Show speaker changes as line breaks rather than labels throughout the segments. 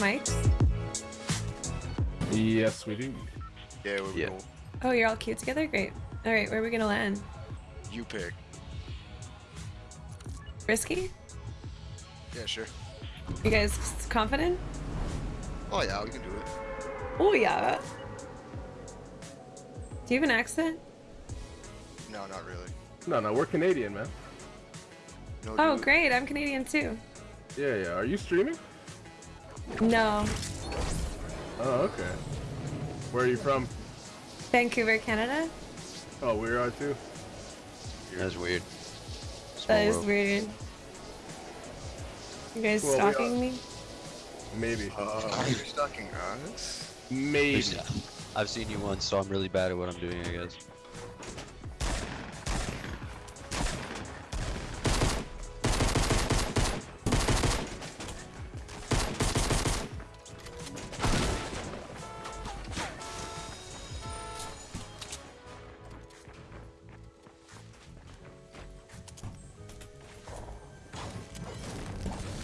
mics?
Yes, we do.
Yeah, we
Yeah.
will.
Oh, you're all cute together? Great. All right, where are we gonna land?
You pick.
Risky?
Yeah, sure.
You guys confident?
Oh yeah, we can do it.
Oh yeah. Do you have an accent?
No, not really.
No, no, we're Canadian, man.
No,
Oh, great. I'm Canadian too.
Yeah, yeah. Are you streaming?
No.
Oh, okay. Where are you from?
Vancouver, Canada?
Oh, we are too.
That's weird. Small
That is
world.
weird. You guys
Well,
stalking me?
Maybe.
Uh, you're stalking us?
Maybe.
I've seen you once, so I'm really bad at what I'm doing, I guess.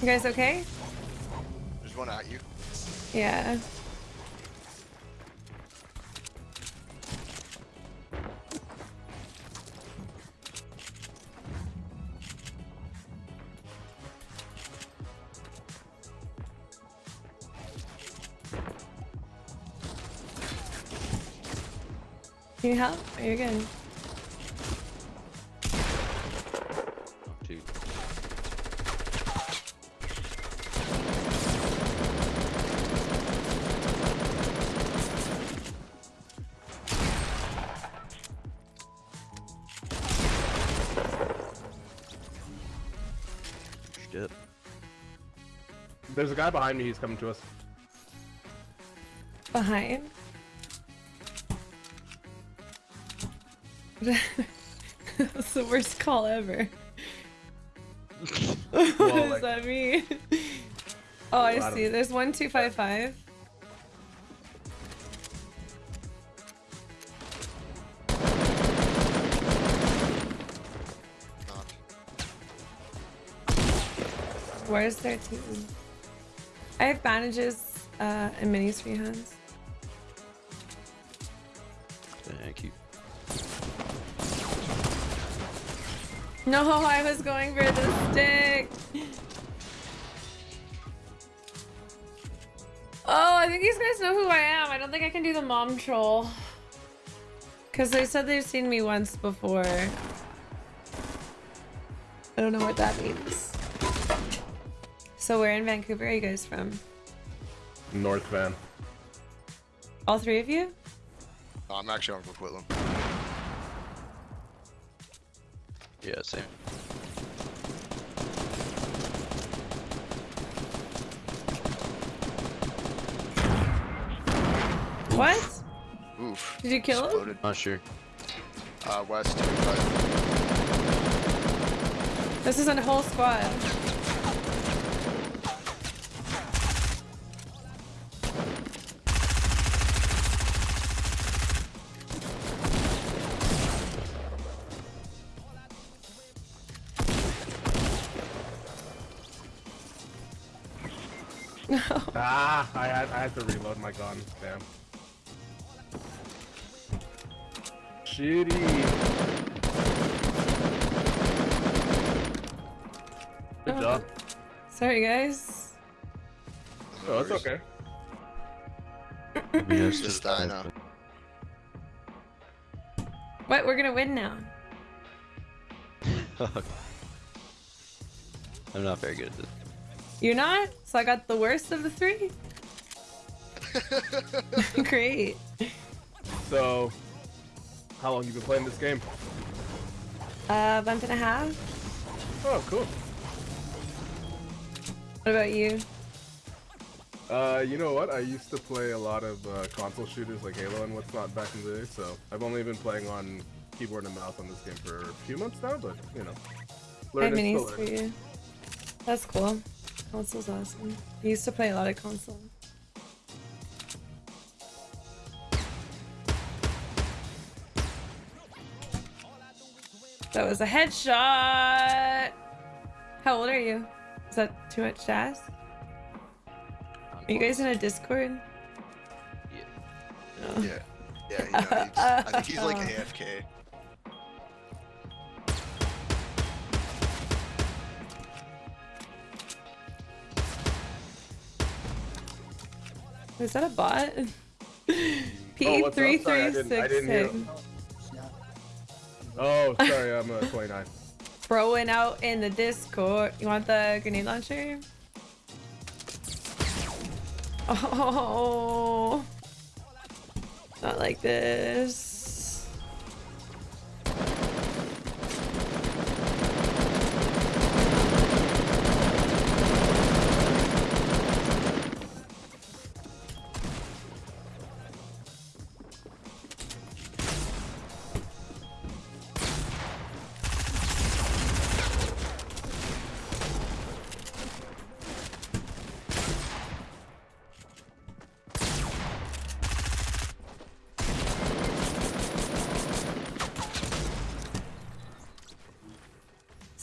You guys okay?
There's one at you.
Yeah. Can you help? Are you good?
There's a guy behind me. He's coming to us.
Behind? That's the worst call ever. what
Well,
does
like-
that mean? oh, I
I don't-
see. There's one two five five. Where's their team? I have bandages uh, and minis for you, Hans.
Thank you.
No, I was going for the stick. Oh, I think these guys know who I am. I don't think I can do the mom troll. Because they said they've seen me once before. I don't know what that means. So where in Vancouver are you guys from?
North van.
All three of you?
No, I'm actually on Coquitlam.
Yeah, same.
What?
Oof.
Did you kill him?
Exploded.
Not sure.
Uh, west
This is a whole squad.
Ah, I had I had to reload my gun. Damn. Shitty. Good
Oh.
job.
Sorry, guys.
Oh, it's okay.
We have
Just
to-
die now.
What? We're gonna win now.
I'm not very good at this.
You're not? So I got the worst of the three? Great.
So, how long you been playing this game?
Uh, month and a half.
Oh, cool.
What about you?
Uh, you know what? I used to play a lot of uh, console shooters like Halo and what's not back in the day, so I've only been playing on keyboard and mouse on this game for a few months now, but you know,
I have
learning,
minis for you. That's cool. Console's awesome. I used to play a lot of console. That was a headshot! How old are you? Is that too much to ask? Are you guys in a Discord?
Yeah.
No.
Yeah. Yeah, you know, he's, I think he's like AFK.
Is that a bot?
Oh, what's?
P three
Sorry, I
three
didn't- I
six
didn't hear.
six.
Oh, sorry, I'm uh, 29.
Throwing out in the Discord. You want the grenade launcher? Oh, not like this.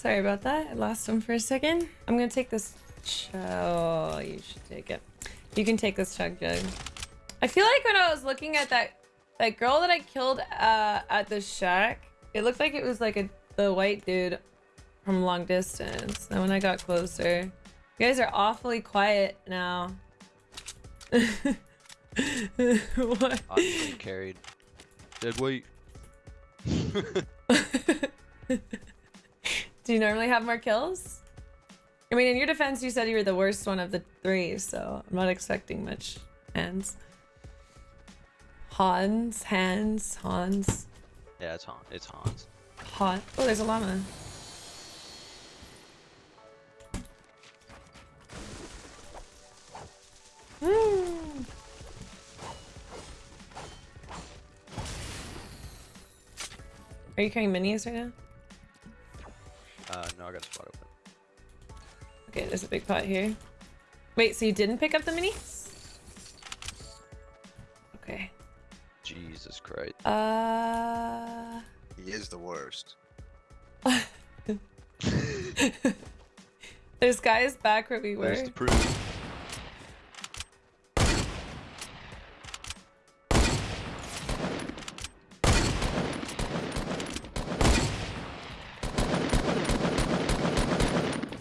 Sorry about that. I lost him for a second. I'm gonna take this. Oh, you should take it. You can take this chug jug. I feel like when I was looking at that that girl that I killed uh, at the shack, it looked like it was like a the white dude from long distance. And when I got closer, you guys are awfully quiet now. what?
I'm carried. Dead weight.
Do you normally have more kills? I mean, in your defense, you said you were the worst one of the three, so I'm not expecting much. Hands. Hans, hands, Hans,
Yeah, it's Han. It's Hans.
Han. Oh, there's a llama. Hmm. Are you carrying minis right now?
I got a spot open.
Okay, there's a big pot here. Wait, so you didn't pick up the minis? Okay.
Jesus Christ.
Uh.
He is the worst.
There's guys back where we were.
Where's the proof?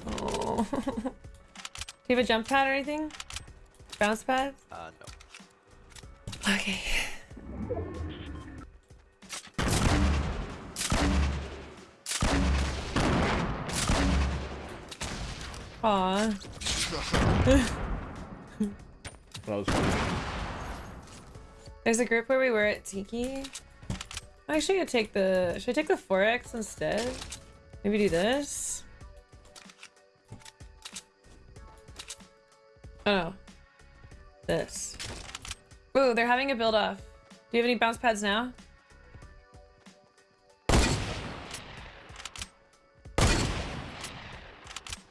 Oh. Do you have a jump pad or anything? Bounce pad?
Uh, no.
Okay. Aw.
That was funny.
There's a group where we were at Tiki. Actually, I take the. Should I take the 4x instead? Maybe do this? Oh. This. Ooh, they're having a build off. Do you have any bounce pads now?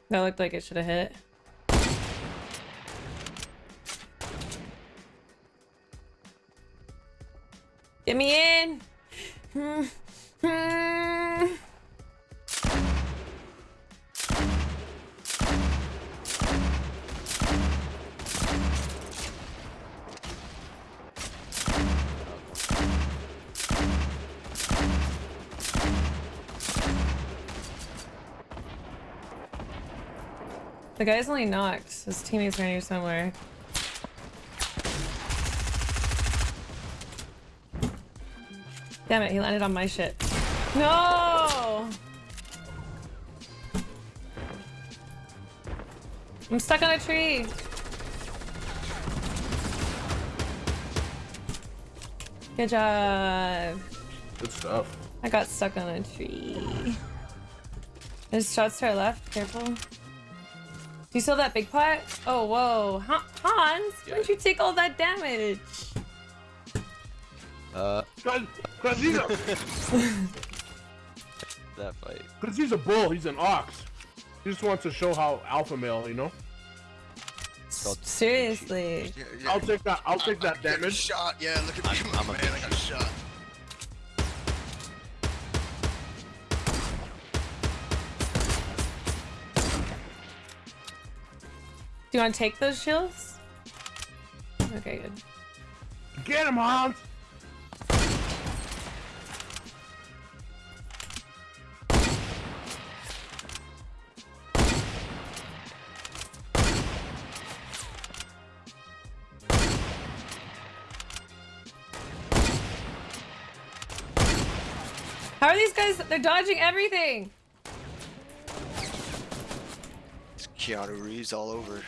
That looked like it should have hit. Get me in! Hmm, hmm. The guy's only knocked. His teammates are here somewhere. Damn it, he landed on my shit. No! I'm stuck on a tree. Good job.
Good stuff.
I got stuck on a tree. There's shots to our left. Careful. Do you still have that big pot? Oh, whoa. Han- Hans,
Yeah.
why'd you take all that damage?
Uh,
Because he's, a-
that fight.
'cause he's a bull, he's an ox. He just wants to show how alpha male, you know?
Seriously.
Yeah, yeah.
I'll take that, I'll take
I- I
that
got
damage.
Shot. Yeah, look at me,
I'm- I'm a
man.
You want to take those shields? Okay, good.
Get him, Hans!
How are these guys? They're dodging everything.
It's Keanu Reeves all over.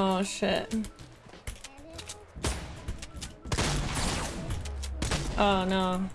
Oh shit. Oh no.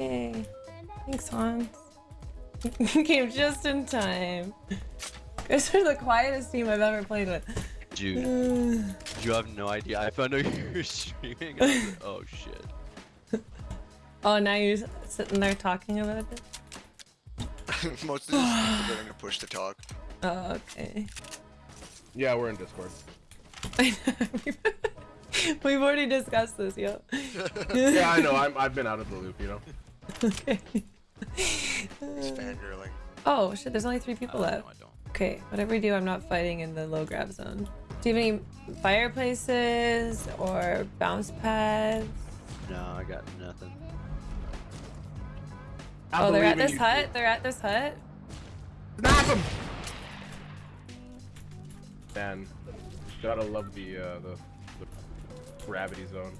Yay. Thanks, Hans. Came just in time. Guys are the quietest team I've ever played with.
Dude, you have no idea. I found out you were streaming. I was like, oh shit.
oh, now you're sitting there talking about it?
Most of these people are gonna push to talk.
Oh, okay.
Yeah, we're in Discord.
We've already discussed this, yo.
Yeah, I know. I'm, I've been out of the loop, you know?
okay.
He's fangirling.
Oh shit, there's only three people
Uh,
left.
no, I don't.
Okay, whatever you do, I'm not fighting in the low grav zone. Do you have any fireplaces or bounce pads?
No, I got nothing.
I
oh, they're at this
you,
hut? They're at this hut?
Snap him! Man, gotta love the, uh, the, the gravity zone.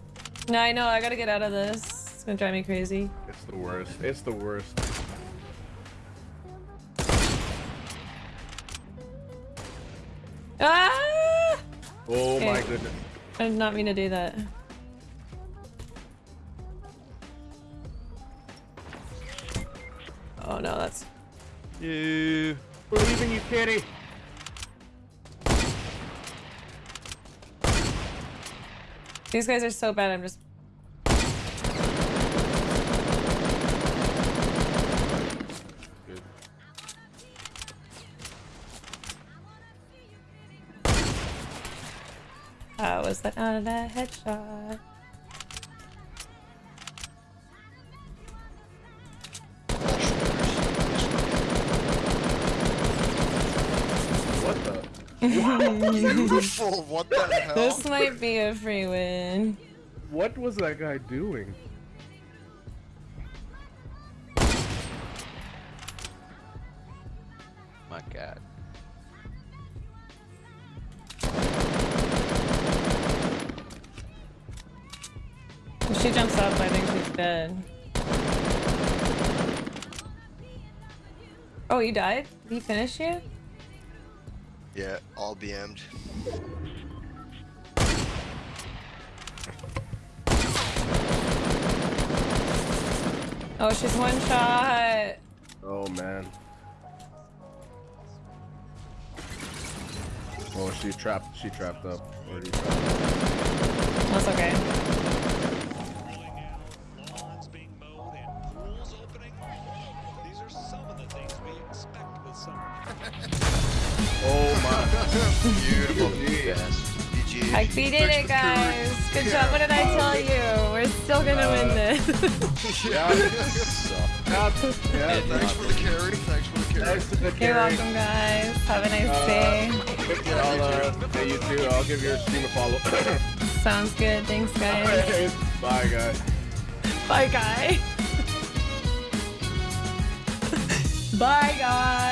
No, I know, I gotta get out of this. It's gonna drive me crazy.
It's the worst. It's the worst.
Ah!
Oh my goodness.
I did not mean to do that. Oh no, that's
You.
Believe in you, kitty.
these guys are so bad. I'm just how was that not a headshot?
What the?
Beautiful. What the hell?
This might be a free win.
What was that guy doing?
She jumps up, I think she's dead. Oh, you died? Did he finish you?
Yeah, all BM'd.
Oh, she's one shot.
Oh man. Oh, she trapped. She trapped up. Already trapped.
That's okay.
Beautiful.
Yes.
GG.
Like, we did it, guys. Good job. What did I tell you? We're still gonna win this.
my. Yeah. Yeah. yeah.
Thanks for the carry. Thanks for the carry.
Thanks to the
You're welcome, guys. Have a nice
Uh,
day.
I'll, uh, hey, you too. I'll give your stream a follow.
Sounds good. Thanks, guys.
Bye, guys.
Bye, guy. Bye, guys.